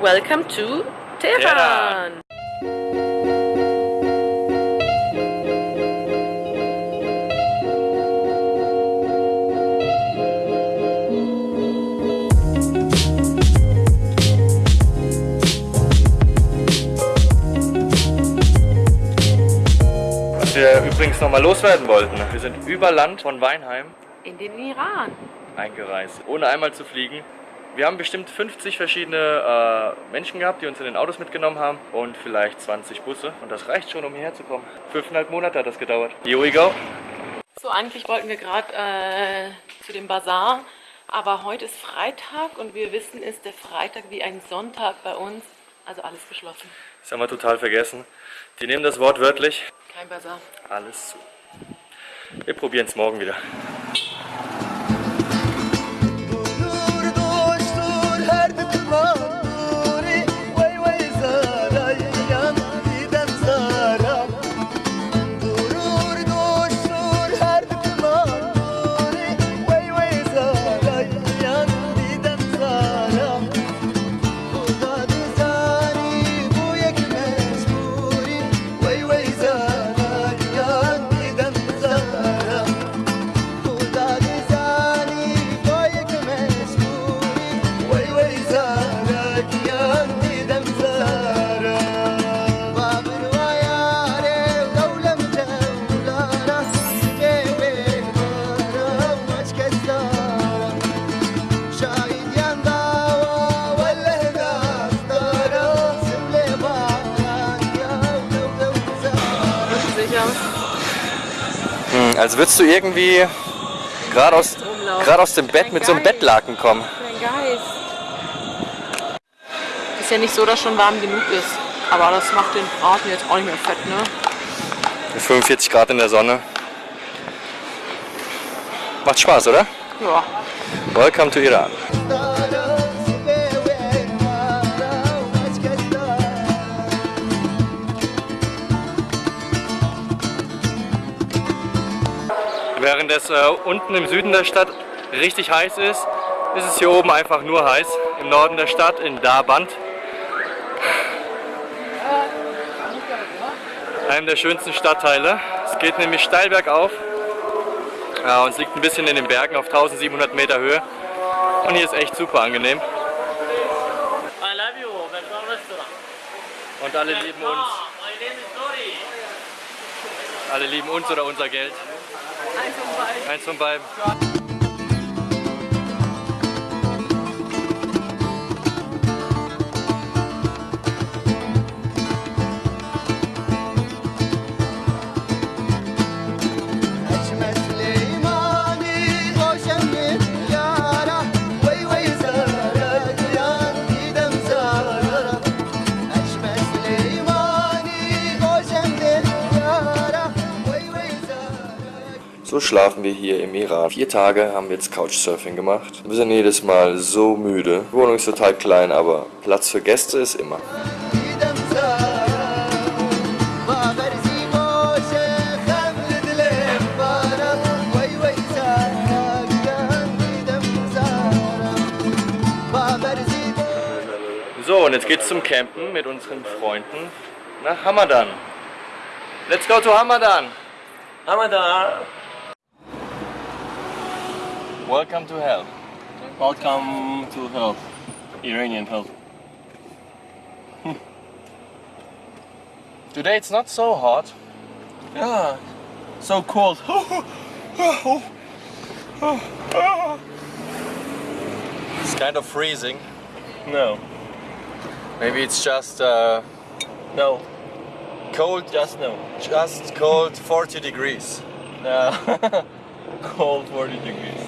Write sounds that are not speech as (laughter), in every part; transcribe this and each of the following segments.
Welcome to Tehran! Was wir übrigens nochmal loswerden wollten. Wir sind über Land von Weinheim In den Iran. eingereist, ohne einmal zu fliegen. Wir haben bestimmt 50 verschiedene äh, Menschen gehabt, die uns in den Autos mitgenommen haben und vielleicht 20 Busse. Und das reicht schon, um hierher zu kommen. Fünfeinhalb Monate hat das gedauert. Here we go. So, eigentlich wollten wir gerade äh, zu dem Bazar, aber heute ist Freitag und wir wissen, ist der Freitag wie ein Sonntag bei uns. Also alles geschlossen. Das haben wir total vergessen. Die nehmen das Wort wörtlich. Kein Bazar. Alles zu. Wir probieren es morgen wieder. Hm, als würdest du irgendwie gerade aus, gerade aus dem Bett mit so einem. Bettlaken kommen. Ist ja nicht so, dass schon warm genug ist. Aber das macht den Braten jetzt auch nicht mehr fett, ne? Mit 45 Grad in der Sonne. Macht Spaß, oder? Ja. Welcome to Iran. Während es äh, unten im Süden der Stadt richtig heiß ist, ist es hier oben einfach nur heiß. Im Norden der Stadt, in Darband. Einem der schönsten Stadtteile. Es geht nämlich steil bergauf. Ja, und es liegt ein bisschen in den Bergen auf 1700 Meter Höhe. Und hier ist echt super angenehm. Und alle lieben uns. Alle lieben uns oder unser Geld. Eins von beiden. Eins von beiden. So schlafen wir hier im Iran. Vier Tage haben wir jetzt Couchsurfing gemacht. Wir sind jedes Mal so müde. Die Wohnung ist total klein, aber Platz für Gäste ist immer. So, und jetzt geht's zum Campen mit unseren Freunden nach Hamadan. Let's go to Hamadan! Hamadan! Welcome to hell. Welcome to hell. Iranian hell. (laughs) Today it's not so hot. Yeah, so cold. (laughs) It's kind of freezing. no, Maybe it's just uh, no, cold, just no. just cold 40 degrees. Uh, (laughs) cold 40 degrees.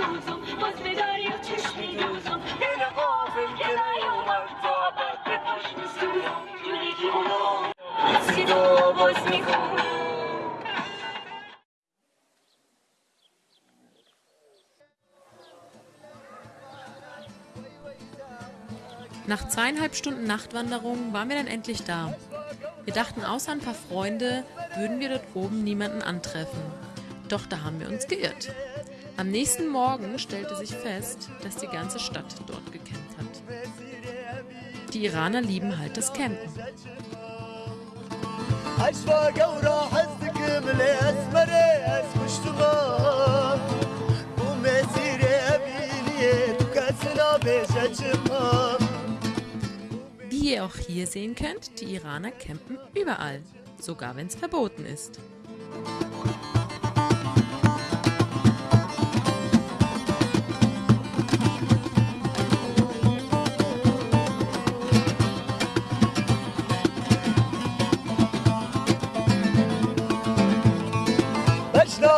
come la peruso, puoi svedare io ci chiuso. E la io درست میکنم Nach zweieinhalb Stunden Nachtwanderung waren wir dann endlich da. Wir dachten, außer ein paar Freunde würden wir dort oben niemanden antreffen. Doch da haben wir uns geirrt. Am nächsten Morgen stellte sich fest, dass die ganze Stadt dort gekämpft hat. Die Iraner lieben halt das Campen. Wie ihr auch hier sehen könnt, die Iraner campen überall, sogar wenn es verboten ist.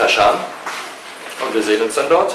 Kashan und wir sehen uns dann dort.